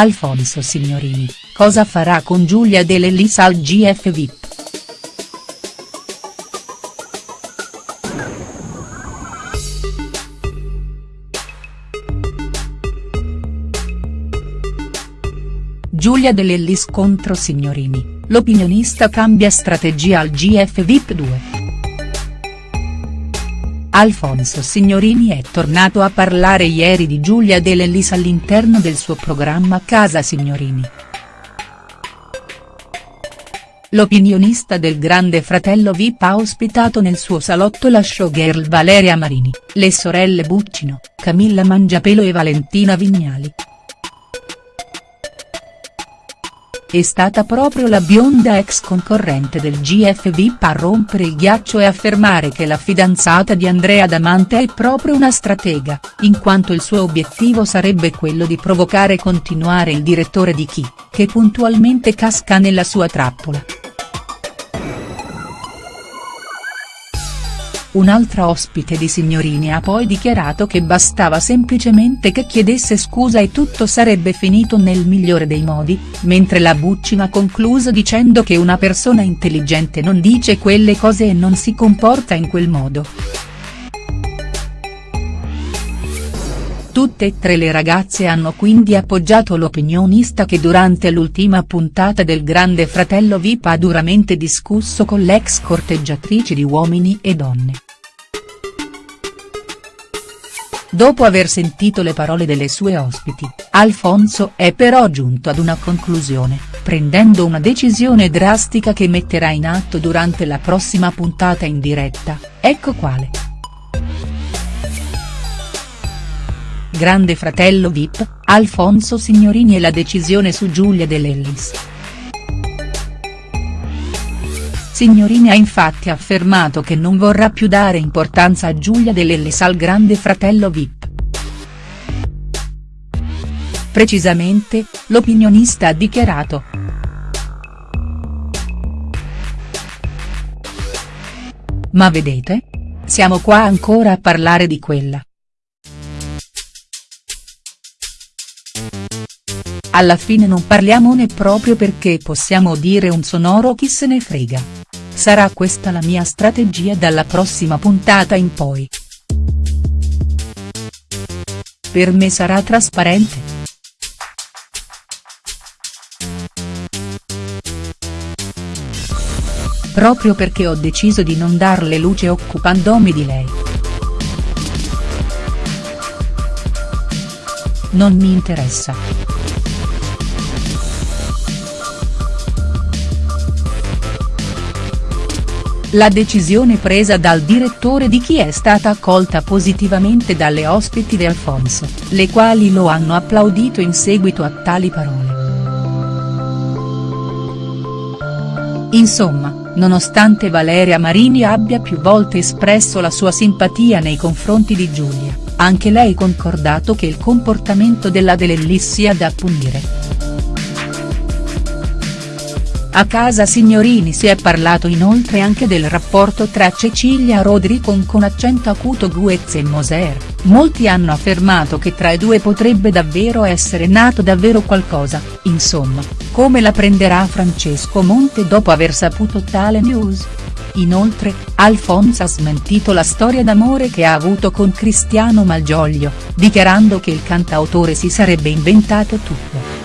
Alfonso Signorini, cosa farà con Giulia De Lellis al GF VIP?. Giulia De Lellis contro Signorini, l'opinionista cambia strategia al GF VIP 2. Alfonso Signorini è tornato a parlare ieri di Giulia De Lellis all'interno del suo programma Casa Signorini. L'opinionista del Grande Fratello Vip ha ospitato nel suo salotto la showgirl Valeria Marini, le sorelle Buccino, Camilla Mangiapelo e Valentina Vignali. È stata proprio la bionda ex concorrente del GF VIP a rompere il ghiaccio e affermare che la fidanzata di Andrea Damante è proprio una stratega, in quanto il suo obiettivo sarebbe quello di provocare e continuare il direttore di Chi, che puntualmente casca nella sua trappola. Un'altra ospite di Signorini ha poi dichiarato che bastava semplicemente che chiedesse scusa e tutto sarebbe finito nel migliore dei modi, mentre la Buccina ha concluso dicendo che una persona intelligente non dice quelle cose e non si comporta in quel modo. Tutte e tre le ragazze hanno quindi appoggiato l'opinionista che durante l'ultima puntata del Grande Fratello Vip ha duramente discusso con l'ex corteggiatrice di Uomini e Donne. Dopo aver sentito le parole delle sue ospiti, Alfonso è però giunto ad una conclusione, prendendo una decisione drastica che metterà in atto durante la prossima puntata in diretta, ecco quale. Grande fratello Vip, Alfonso Signorini e la decisione su Giulia De Lellis. Signorini ha infatti affermato che non vorrà più dare importanza a Giulia De Lellis al grande fratello Vip. Precisamente, l'opinionista ha dichiarato. Ma vedete? Siamo qua ancora a parlare di quella. Alla fine non parliamone proprio perché possiamo dire un sonoro chi se ne frega. Sarà questa la mia strategia dalla prossima puntata in poi. Per me sarà trasparente. Proprio perché ho deciso di non darle luce occupandomi di lei. Non mi interessa. La decisione presa dal direttore di chi è stata accolta positivamente dalle ospiti di Alfonso, le quali lo hanno applaudito in seguito a tali parole. Insomma, nonostante Valeria Marini abbia più volte espresso la sua simpatia nei confronti di Giulia, anche lei concordato che il comportamento della Delellis sia da punire. A casa Signorini si è parlato inoltre anche del rapporto tra Cecilia Rodricon con accento acuto Guez e Moser, molti hanno affermato che tra i due potrebbe davvero essere nato davvero qualcosa, insomma, come la prenderà Francesco Monte dopo aver saputo tale news? Inoltre, Alfonso ha smentito la storia d'amore che ha avuto con Cristiano Malgioglio, dichiarando che il cantautore si sarebbe inventato tutto.